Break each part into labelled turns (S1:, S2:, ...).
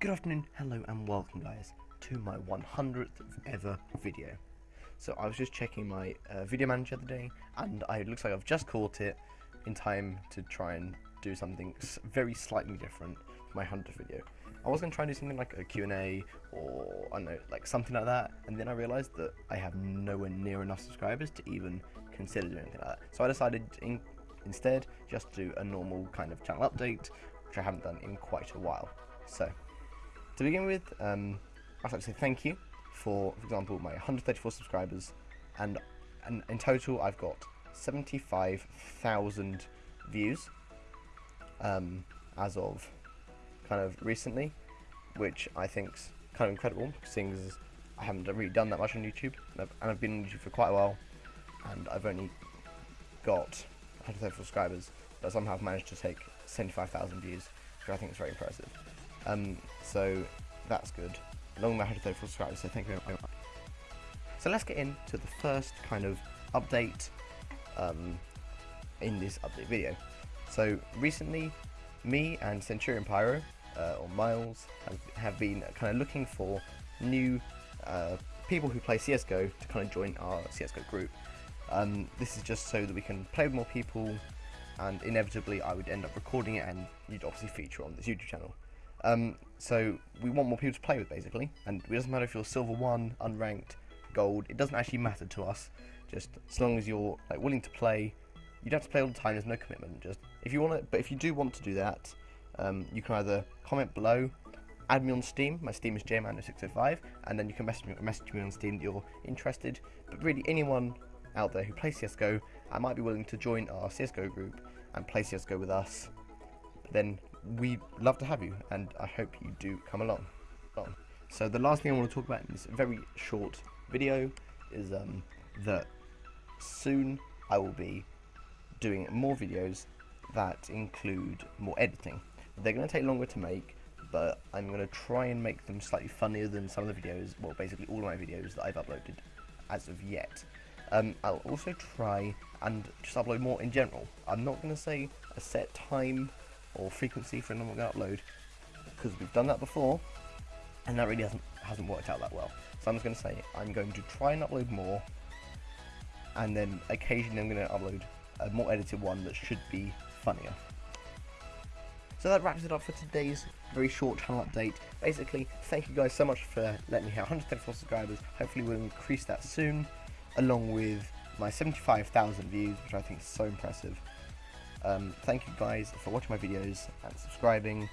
S1: Good afternoon, hello and welcome guys to my 100th ever video. So I was just checking my uh, video manager the other day and I, it looks like I've just caught it in time to try and do something very slightly different for my 100th video. I was going to try and do something like a Q&A or I don't know, like something like that and then I realised that I have nowhere near enough subscribers to even consider doing anything like that. So I decided in, instead just to do a normal kind of channel update which I haven't done in quite a while. So to begin with, um, I'd like to say thank you for, for example, my 134 subscribers, and, and in total I've got 75,000 views um, as of kind of recently, which I think's kind of incredible, seeing as I haven't really done that much on YouTube, and I've, and I've been on YouTube for quite a while, and I've only got 134 subscribers, but somehow I've managed to take 75,000 views, which I think is very impressive. Um, so that's good. Along with my 134 subscribers, so thank you very much. So let's get into the first kind of update um, in this update video. So recently, me and Centurion Pyro, uh, or Miles, have, have been kind of looking for new uh, people who play CSGO to kind of join our CSGO group. Um, this is just so that we can play with more people and inevitably I would end up recording it and you'd obviously feature on this YouTube channel. Um, so we want more people to play with basically, and it doesn't matter if you're silver one, unranked, gold. It doesn't actually matter to us. Just as long as you're like willing to play, you don't have to play all the time. There's no commitment. Just if you want but if you do want to do that, um, you can either comment below, add me on Steam. My Steam is jman605, and then you can message me, message me on Steam that you're interested. But really, anyone out there who plays CS:GO, I might be willing to join our CS:GO group and play CS:GO with us. But then we love to have you, and I hope you do come along. So the last thing I want to talk about in this very short video is um, that soon I will be doing more videos that include more editing. They're going to take longer to make, but I'm going to try and make them slightly funnier than some of the videos, well basically all of my videos that I've uploaded as of yet. Um, I'll also try and just upload more in general. I'm not going to say a set time or frequency for a normal upload because we've done that before and that really hasn't hasn't worked out that well. So I'm just going to say I'm going to try and upload more and then occasionally I'm going to upload a more edited one that should be funnier. So that wraps it up for today's very short channel update. Basically, thank you guys so much for letting me have 134 subscribers. Hopefully we'll increase that soon, along with my 75,000 views, which I think is so impressive. Um, thank you guys for watching my videos and subscribing,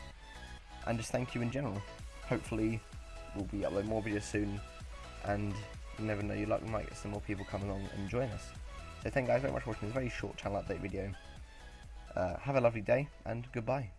S1: and just thank you in general. Hopefully, we'll be uploading more videos soon, and you never know, you luck, we might get some more people come along and join us. So thank you guys very much for watching this very short channel update video. Uh, have a lovely day, and goodbye.